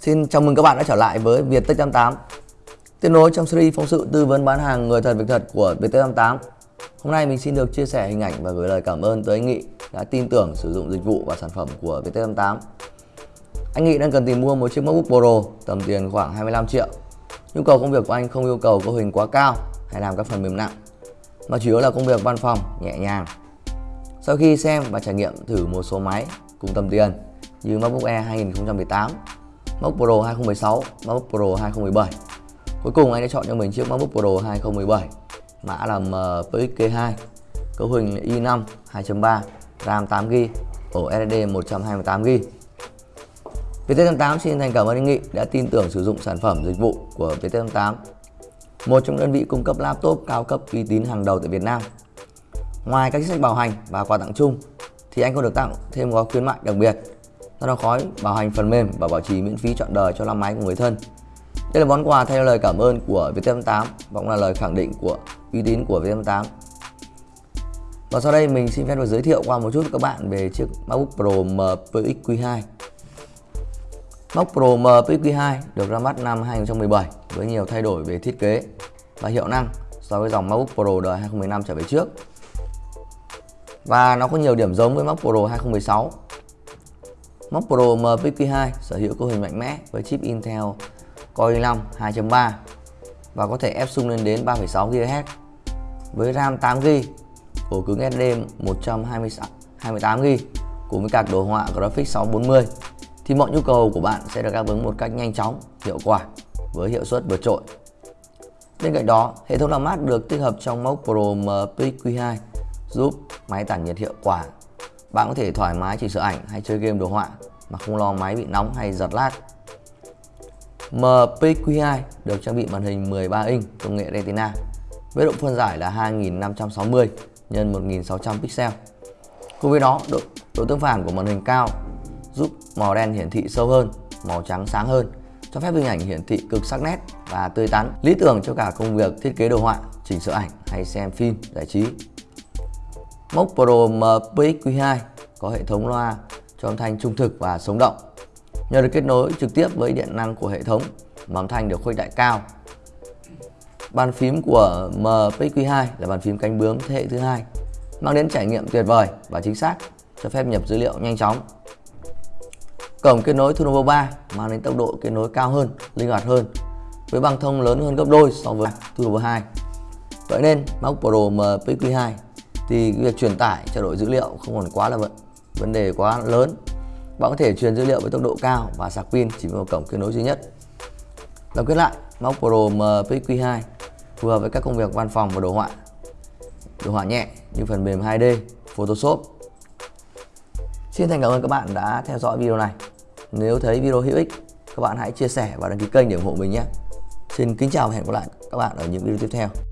Xin chào mừng các bạn đã trở lại với Viettech 88 Tiếp nối trong series phóng sự tư vấn bán hàng người thật, việc thật của Viettech 88 Hôm nay mình xin được chia sẻ hình ảnh và gửi lời cảm ơn tới anh Nghị đã tin tưởng sử dụng dịch vụ và sản phẩm của Viettech 88 Anh Nghị đang cần tìm mua một chiếc MacBook Pro, tầm tiền khoảng 25 triệu. Nhu cầu công việc của anh không yêu cầu cấu hình quá cao hay làm các phần mềm nặng, mà chủ yếu là công việc văn phòng, nhẹ nhàng. Sau khi xem và trải nghiệm thử một số máy cùng tầm tiền như MacBook Air 2018 MacBook Pro 2016, MacBook Pro 2017. Cuối cùng anh đã chọn cho mình chiếc MacBook Pro 2017 mã là MPXK2, ờ, cấu hình i5 2.3 RAM 8GB ổ SSD 128GB VT88 xin thành cảm ơn anh Nghị đã tin tưởng sử dụng sản phẩm dịch vụ của VT88 một trong đơn vị cung cấp laptop cao cấp uy tín hàng đầu tại Việt Nam. Ngoài các chính sách bảo hành và quà tặng chung thì anh còn được tặng thêm gói khuyến mại đặc biệt đó là khói, bảo hành phần mềm và bảo trì miễn phí trọn đời cho năm máy của người thân. Đây là món quà theo lời cảm ơn của Viettel 8 và cũng là lời khẳng định của uy tín của Viettel 8. Và sau đây mình xin phép được giới thiệu qua một chút với các bạn về chiếc MacBook Pro mpxq2. MacBook Pro mpxq2 được ra mắt năm 2017 với nhiều thay đổi về thiết kế và hiệu năng so với dòng MacBook Pro đời 2015 trở về trước. Và nó có nhiều điểm giống với MacBook Pro 2016 Mac Pro M52 sở hữu cấu hình mạnh mẽ với chip Intel Core i5 2.3 và có thể ép sung lên đến 3,6 GHz với RAM 8GB, ổ cứng SD 128GB cùng với card đồ họa Graphics 640 thì mọi nhu cầu của bạn sẽ được đáp ứng một cách nhanh chóng, hiệu quả với hiệu suất vượt trội. Bên cạnh đó, hệ thống làm mát được tích hợp trong Mốc Pro MPQ2 giúp máy tản nhiệt hiệu quả bạn có thể thoải mái chỉnh sửa ảnh hay chơi game đồ họa mà không lo máy bị nóng hay giật lag. MPQ2 được trang bị màn hình 13 inch công nghệ Retina với độ phân giải là 2560 x 1600 pixel. Cùng với đó, độ, độ tương phản của màn hình cao giúp màu đen hiển thị sâu hơn, màu trắng sáng hơn, cho phép hình ảnh hiển thị cực sắc nét và tươi tắn, lý tưởng cho cả công việc thiết kế đồ họa, chỉnh sửa ảnh hay xem phim giải trí. Mốc Pro MPX-Q2 có hệ thống loa cho âm thanh trung thực và sống động. Nhờ được kết nối trực tiếp với điện năng của hệ thống mà âm thanh được khuếch đại cao. Bàn phím của MPX-Q2 là bàn phím cánh bướm thế hệ thứ hai, mang đến trải nghiệm tuyệt vời và chính xác, cho phép nhập dữ liệu nhanh chóng. Cổng kết nối Thunovo 3 mang đến tốc độ kết nối cao hơn, linh hoạt hơn, với băng thông lớn hơn gấp đôi so với Thunovo 2. Vậy nên Mac Pro MPX-Q2 thì việc truyền tải, trao đổi dữ liệu không còn quá là vấn vấn đề quá lớn. Bạn có thể truyền dữ liệu với tốc độ cao và sạc pin chỉ với một cổng kết nối duy nhất. Tổng kết lại, Mac Pro MPQ2 phù hợp với các công việc văn phòng và đồ họa. Đồ họa nhẹ như phần mềm 2D Photoshop. Xin thành cảm ơn các bạn đã theo dõi video này. Nếu thấy video hữu ích, các bạn hãy chia sẻ và đăng ký kênh để ủng hộ mình nhé. Xin kính chào và hẹn gặp lại các bạn ở những video tiếp theo.